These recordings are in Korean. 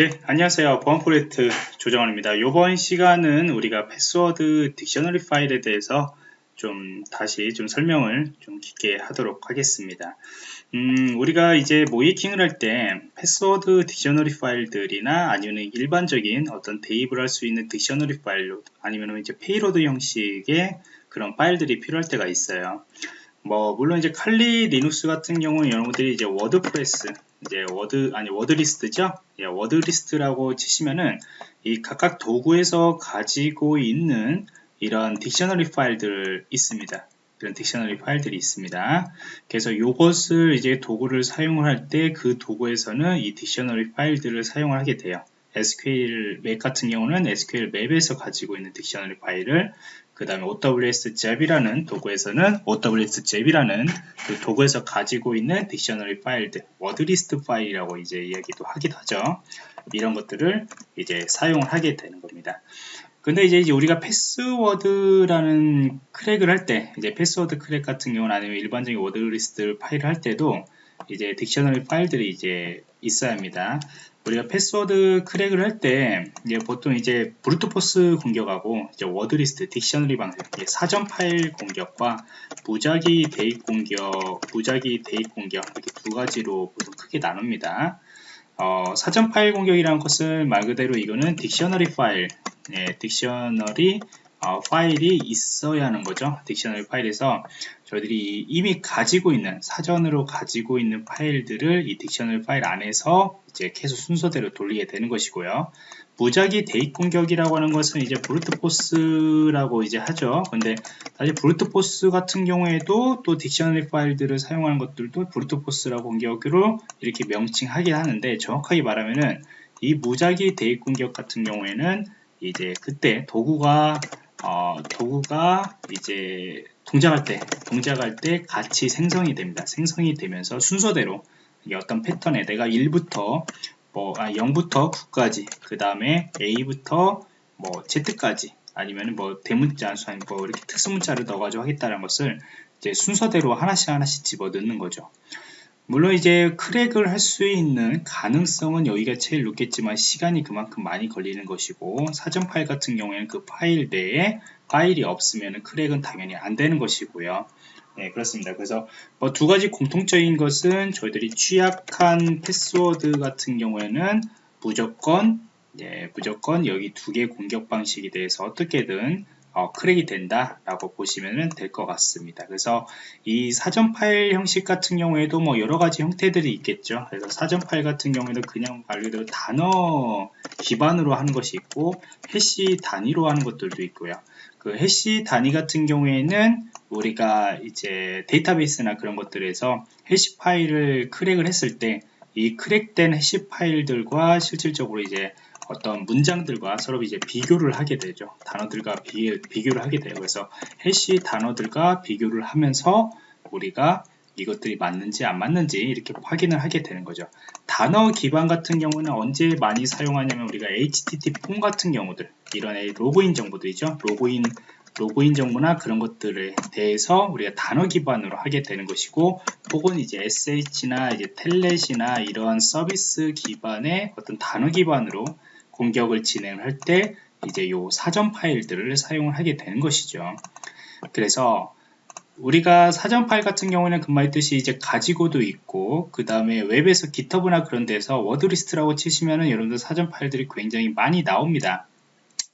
예, 안녕하세요. 보안 프로젝트 조정원입니다. 이번 시간은 우리가 패스워드 dictionary 파일에 대해서 좀 다시 좀 설명을 좀 깊게 하도록 하겠습니다. 음, 우리가 이제 모의해킹을 할 때 패스워드 dictionary 파일들이나 아니면 일반적인 어떤 대입을 할 수 있는 dictionary 파일로 아니면 이제 payload 형식의 그런 파일들이 필요할 때가 있어요. 뭐 물론 이제 칼리 리눅스 같은 경우는 여러분들이 이제 워드프레스 이제 word 아니 word list죠? 예, word list라고 치시면은 이 각각 도구에서 가지고 있는 이런 dictionary 파일들 있습니다. 이런 dictionary 파일들이 있습니다. 그래서 이것을 이제 도구를 사용을 할 때 그 도구에서는 이 dictionary 파일들을 사용을 하게 돼요 sqlmap 같은 경우는 sqlmap에서 가지고 있는 dictionary 파일을 그 다음에 OWASP ZAP이라는 도구에서는 OWS 잽이라는 그 도구에서 가지고 있는 딕셔너리 파일들, 워드리스트 파일이라고 이제 이야기도 하기도 하죠. 이런 것들을 이제 사용을 하게 되는 겁니다. 근데 이제 우리가 패스워드라는 크랙을 할 때, 이제 패스워드 크랙 같은 경우는 아니면 일반적인 워드리스트 파일을 할 때도 이제 딕셔너리 파일들이 이제 있어야 합니다. 우리가 패스워드 크랙을 할 때 보통 이제 브루트포스 공격하고 이제 워드리스트, 딕셔너리 방식, 사전 파일 공격과 무작위 대입 공격, 무작위 대입 공격 이렇게 두 가지로 보통 크게 나눕니다. 어, 사전 파일 공격이라는 것은 말 그대로 이거는 딕셔너리 파일, 예, 딕셔너리 어, 파일이 있어야 하는 거죠. 딕셔너리 파일에서 저희들이 이미 가지고 있는 사전으로 가지고 있는 파일들을 이 딕셔너리 파일 안에서 이제 계속 순서대로 돌리게 되는 것이고요. 무작위 대입 공격이라고 하는 것은 이제 브루트포스라고 이제 하죠. 근데 사실 브루트포스 같은 경우에도 또 딕셔너리 파일들을 사용하는 것들도 브루트포스라고 공격으로 이렇게 명칭하긴 하는데 정확하게 말하면은 이 무작위 대입 공격 같은 경우에는 이제 그때 도구가 어, 도구가 이제 동작할 때, 동작할 때 같이 생성이 됩니다. 생성이 되면서 순서대로 어떤 패턴에 내가 1부터 뭐 아, 0부터 9까지 그 다음에 A부터 뭐 Z까지 아니면 뭐 대문자 뭐 이렇게 특수문자를 넣어가지고 하겠다는 것을 이제 순서대로 하나씩 하나씩 집어 넣는 거죠. 물론 이제 크랙을 할 수 있는 가능성은 여기가 제일 높겠지만 시간이 그만큼 많이 걸리는 것이고 사전 파일 같은 경우에는 그 파일 내에 파일이 없으면 크랙은 당연히 안 되는 것이고요. 네, 그렇습니다. 그래서 뭐 두 가지 공통적인 것은 저희들이 취약한 패스워드 같은 경우에는 무조건 네, 무조건 여기 두 개 공격 방식에 대해서 어떻게든 어, 크랙이 된다라고 보시면 될 것 같습니다. 그래서 이 사전 파일 형식 같은 경우에도 뭐 여러 가지 형태들이 있겠죠. 그래서 사전 파일 같은 경우에도 그냥 말 그대로 단어 기반으로 하는 것이 있고 해시 단위로 하는 것들도 있고요. 그 해시 단위 같은 경우에는 우리가 이제 데이터베이스나 그런 것들에서 해시 파일을 크랙을 했을 때 이 크랙된 해시 파일들과 실질적으로 이제 어떤 문장들과 서로 이제 비교를 하게 되죠. 단어들과 비, 비교를 하게 돼요. 그래서 해시 단어들과 비교를 하면서 우리가 이것들이 맞는지 안 맞는지 이렇게 확인을 하게 되는 거죠. 단어 기반 같은 경우는 언제 많이 사용하냐면 우리가 HTTP 폼 같은 경우들 이런 로그인 정보들이죠. 로그인 로그인 정보나 그런 것들에 대해서 우리가 단어 기반으로 하게 되는 것이고 혹은 이제 SH나 이제 텔넷이나 이런 서비스 기반의 어떤 단어 기반으로 공격을 진행할 때 이제 요 사전 파일들을 사용을 하게 되는 것이죠. 그래서 우리가 사전 파일 같은 경우는 금말했듯이 이제 가지고도 있고 그 다음에 웹에서 GitHub나 그런 데서 워드리스트라고 치시면은 여러분들 사전 파일들이 굉장히 많이 나옵니다.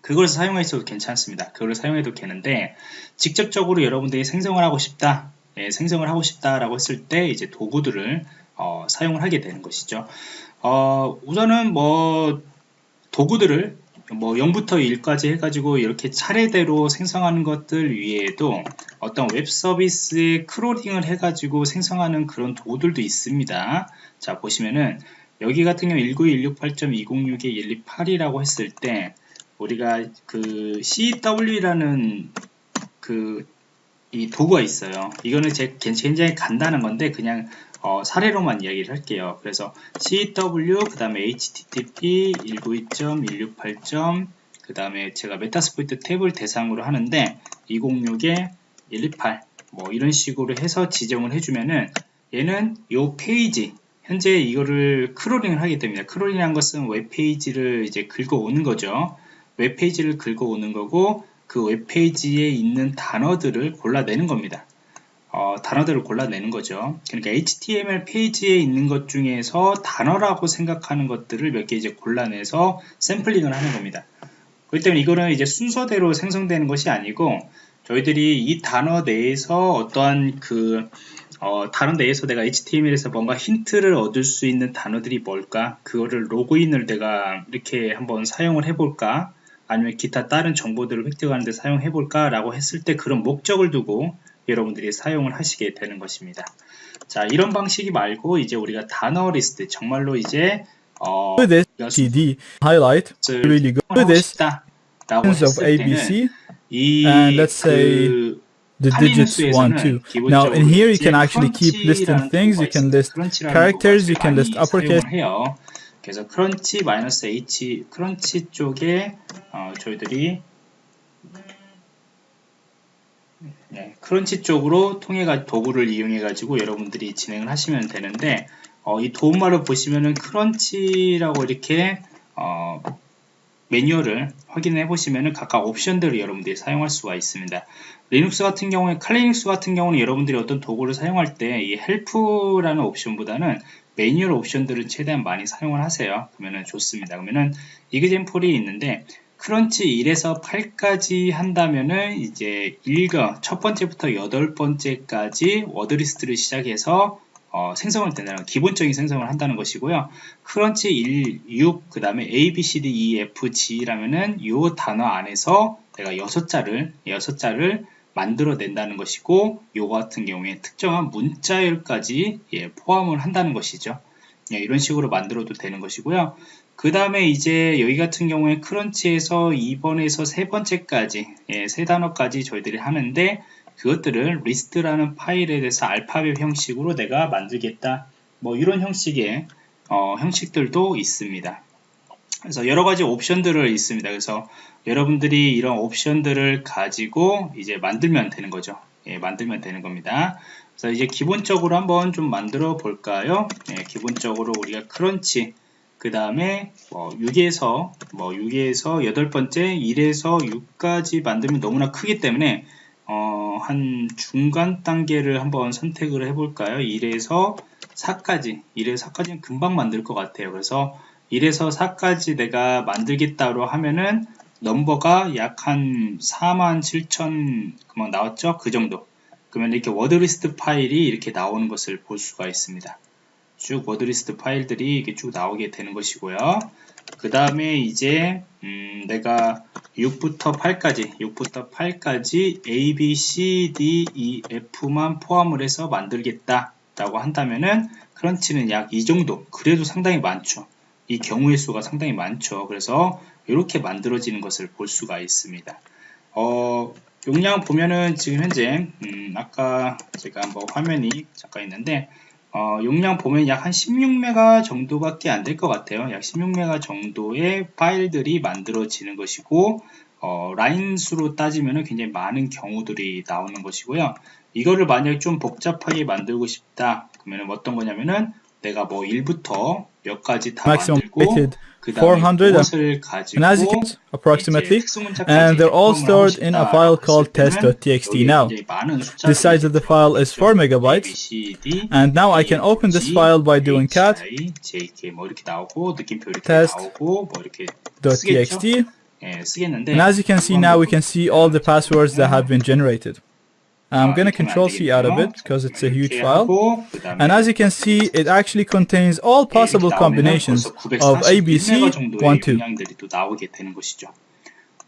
그걸 사용해도 괜찮습니다. 그걸 사용해도 되는데 직접적으로 여러분들이 생성을 하고 싶다, 예, 생성을 하고 싶다라고 했을 때 이제 도구들을 어, 사용을 하게 되는 것이죠. 어, 우선은 뭐 도구들을 뭐 0부터 1까지 해가지고 이렇게 차례대로 생성하는 것들 위에도 어떤 웹 서비스에 크롤링을 해가지고 생성하는 그런 도구들도 있습니다. 자 보시면은 여기 같은 경우 19168.206에 128이라고 했을 때 우리가 그 CW라는 그 이 도구가 있어요. 이거는 제 굉장히 간단한 건데 그냥 어, 사례로만 이야기를 할게요. 그래서 CW, 그 다음에 HTTP 192.168. 그 다음에 제가 메타스포이트 탭을 대상으로 하는데 206에 128뭐 이런 식으로 해서 지정을 해주면은 얘는 요 페이지 현재 이거를 크롤링을 하게 됩니다. 크롤링이란 것은 웹페이지를 이제 긁어오는 거죠. 웹페이지를 긁어오는 거고 그 웹페이지에 있는 단어들을 골라내는 겁니다. 어, 단어들을 골라내는 거죠. 그러니까 HTML 페이지에 있는 것 중에서 단어라고 생각하는 것들을 몇 개 이제 골라내서 샘플링을 하는 겁니다. 그렇기 때문에 이거는 이제 순서대로 생성되는 것이 아니고 저희들이 이 단어 내에서 어떠한 그 어, 단어 내에서 내가 HTML에서 뭔가 힌트를 얻을 수 있는 단어들이 뭘까? 그거를 로그인을 내가 이렇게 한번 사용을 해볼까? 아니면 기타 다른 정보들을 획득하는 데 사용해 볼까 라고 했을 때 그런 목적을 두고 여러분들이 사용을 하시게 되는 것입니다 자 이런 방식이 말고 이제 우리가 단어 리스트 정말로 이제 어, CD highlight really good this 라고 of 했을 ABC 이 and let's say 그 the digits 1 2 now in here you can actually keep listing things you can list characters you can list uppercase. 그래서 크런치 마이너스 h 크런치 쪽에 어, 저희들이 네, 크런치 쪽으로 통해 가 도구를 이용해 가지고 여러분들이 진행을 하시면 되는데 어, 이 도움말을 보시면은 크런치라고 이렇게 어, 매뉴얼을 확인해 보시면은 각각 옵션들을 여러분들이 사용할 수가 있습니다. 리눅스 같은 경우에 칼리눅스 같은 경우는 여러분들이 어떤 도구를 사용할 때 이 헬프라는 옵션보다는 매뉴얼 옵션들을 최대한 많이 사용을 하세요. 그러면 좋습니다. 그러면은 이그젠플이 있는데 크런치 1에서 8까지 한다면은 이제 1과 첫 번째부터 여덟 번째까지 워드리스트를 시작해서 어, 생성을 된다는 기본적인 생성을 한다는 것이고요. 크런치 1, 6, 그 다음에 A, B, C, D, E, F, G라면은 이 단어 안에서 내가 6자를 6자를 만들어낸다는 것이고 요거 같은 경우에 특정한 문자열까지 예, 포함을 한다는 것이죠. 예, 이런 식으로 만들어도 되는 것이고요. 그 다음에 이제 여기 같은 경우에 크런치에서 2번에서 세 번째까지 예, 세 단어까지 저희들이 하는데 그것들을 리스트라는 파일에 대해서 알파벳 형식으로 내가 만들겠다 뭐 이런 형식의 어, 형식들도 있습니다. 그래서 여러 가지 옵션들을 있습니다. 그래서 여러분들이 이런 옵션들을 가지고 이제 만들면 되는 거죠. 예, 만들면 되는 겁니다. 그래서 이제 기본적으로 한번 좀 만들어 볼까요? 예, 기본적으로 우리가 크런치 그 다음에 뭐 6에서 뭐 6에서 여덟 번째 1에서 6까지 만들면 너무나 크기 때문에 어, 한 중간 단계를 한번 선택을 해볼까요? 1에서 4까지 1에서 4까지는 금방 만들 것 같아요. 그래서 1에서 4까지 내가 만들겠다고 하면은 넘버가 약 한 4만 7천 그만 나왔죠? 그 정도. 그러면 이렇게 워드리스트 파일이 이렇게 나오는 것을 볼 수가 있습니다. 쭉 워드리스트 파일들이 이렇게 쭉 나오게 되는 것이고요. 그 다음에 이제 음 내가 6부터 8까지 6부터 8까지 A, B, C, D, E, F만 포함을 해서 만들겠다 라고 한다면은 크런치는 약 이 정도 그래도 상당히 많죠. 이 경우의 수가 상당히 많죠. 그래서 이렇게 만들어지는 것을 볼 수가 있습니다. 어, 용량 보면은 지금 현재 음, 아까 제가 한번 화면이 잠깐 있는데 어, 용량 보면 약 한 16메가 정도밖에 안 될 것 같아요. 약 16메가 정도의 파일들이 만들어지는 것이고 어, 라인 수로 따지면 굉장히 많은 경우들이 나오는 것이고요. 이거를 만약 좀 복잡하게 만들고 싶다 그러면 어떤 거냐면은 내가 뭐 1부터 몇 가지 다 만들고 그 다음에 그것을 가지고 and as you can approximately and they're all stored in a file called test.txt now the size of the file is 4 megabytes and now I can open this file by doing cat test.txt and as you can see now we can see all the passwords that have been generated I'm going to control C out of it because it's a huge file. And as you can see, it actually contains all possible combinations of ABC 1, 2.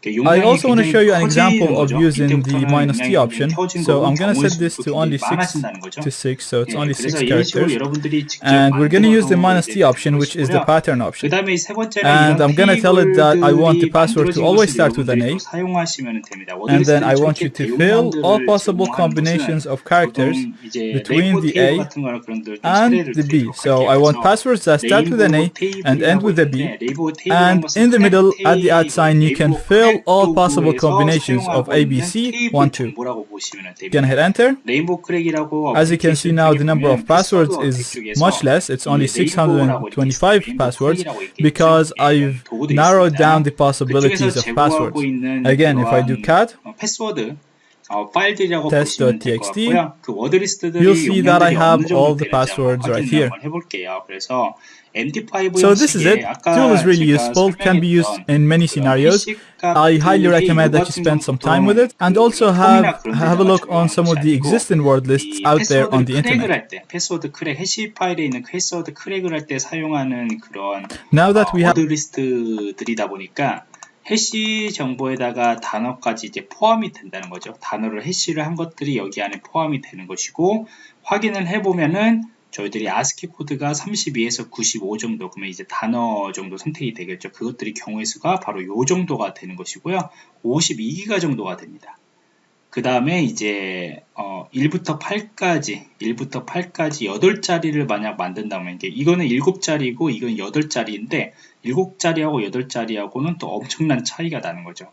I also want to show you an example of using the minus t option. So I'm going to set this to only 6 to 6, so it's only 6 characters. And we're going to use the minus t option, which is the pattern option. And I'm going to tell it that I want the password to always start with an A. And then I want you to fill all possible combinations of characters between the A and the B. So I want passwords that start with an A and end with a B. And in the middle, at the at sign, you can fill all, all possible combinations of ABC, 1, 2. Can hit enter. As you can see now, the number of passwords is much less. It's only 625 passwords because I've narrowed down the possibilities of passwords. Again, if I do cat, test.txt, you'll see that I have all the passwords right here. So this is it. Tool is really useful, can be used in many scenarios. I highly recommend that you spend some time with it and also have have a look on some of the existing word lists out there on the internet. Now that we have 해시 정보에다가 단어까지 이제 포함이 된다는 거죠. 단어를 해시를 한 것들이 여기 안에 포함이 되는 것이고 확인을 해보면은 저희들이 아스키 코드가 32에서 95 정도 그러면 이제 단어 정도 선택이 되겠죠. 그것들이 경우의 수가 바로 요 정도가 되는 것이고요. 52기가 정도가 됩니다. 그 다음에 이제 어 1부터 8까지 1부터 8까지 8자리를 만약 만든다면 이게 이거는 7자리고 이건 8자리인데 7자리하고 8자리하고는 또 엄청난 차이가 나는 거죠.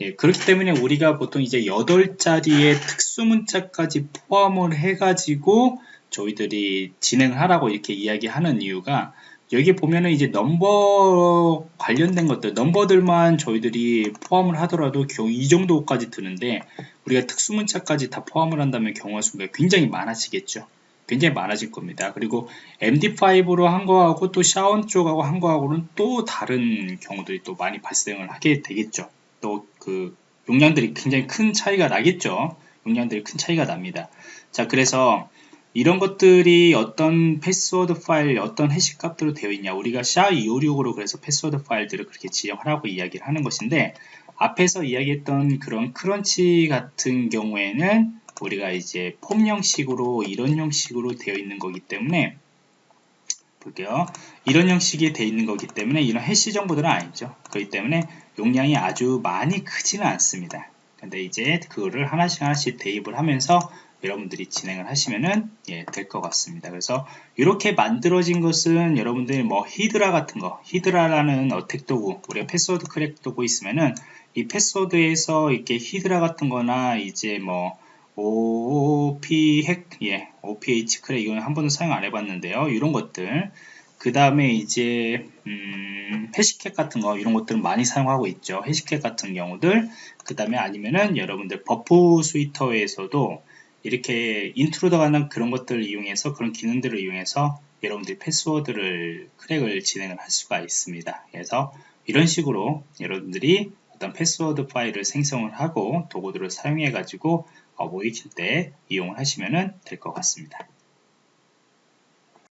예, 그렇기 때문에 우리가 보통 이제 8자리의 특수 문자까지 포함을 해가지고 저희들이 진행을 하라고 이렇게 이야기하는 이유가 여기 보면은 이제 넘버 관련된 것들 넘버들만 저희들이 포함을 하더라도 겨우 이 정도까지 드는데 우리가 특수문자까지 다 포함을 한다면 경우가 수가 굉장히 많아지겠죠. 굉장히 많아질 겁니다. 그리고 MD5로 한 거하고 또 샤원 쪽하고 한 거하고는 또 다른 경우들이 또 많이 발생을 하게 되겠죠. 또 그 용량들이 굉장히 큰 차이가 나겠죠. 용량들이 큰 차이가 납니다. 자 그래서 이런 것들이 어떤 패스워드 파일, 어떤 해시 값으로 되어 있냐. 우리가 SHA-256으로 그래서 패스워드 파일들을 그렇게 지정하라고 이야기를 하는 것인데, 앞에서 이야기했던 그런 크런치 같은 경우에는 우리가 이제 폼 형식으로 이런 형식으로 되어 있는 거기 때문에 볼게요. 이런 형식이 되어 있는 거기 때문에 이런 해시 정보들은 아니죠. 그렇기 때문에 용량이 아주 많이 크지는 않습니다. 근데 이제 그거를 하나씩 하나씩 대입을 하면서 여러분들이 진행을 하시면은 예, 될 것 같습니다. 그래서 이렇게 만들어진 것은 여러분들이 뭐 히드라 같은 거, 히드라라는 어택 도구, 우리가 패스워드 크랙 도구 있으면은 이 패스워드에서 이렇게 히드라 같은 거나 이제 뭐 OP 핵, 예, OPH 크랙 이건 한 번도 사용 안 해봤는데요. 이런 것들. 그 다음에 이제 음, 해시캣 같은 거 이런 것들은 많이 사용하고 있죠. 해시캣 같은 경우들. 그 다음에 아니면은 여러분들 버프 스위터에서도 이렇게 인트로더가 는 그런 것들을 이용해서 그런 기능들을 이용해서 여러분들이 패스워드를 크랙을 진행을 할 수가 있습니다. 그래서 이런 식으로 여러분들이 어떤 패스워드 파일을 생성을 하고 도구들을 사용해 가지고 어, 모이킬 때 이용을 하시면 될 것 같습니다.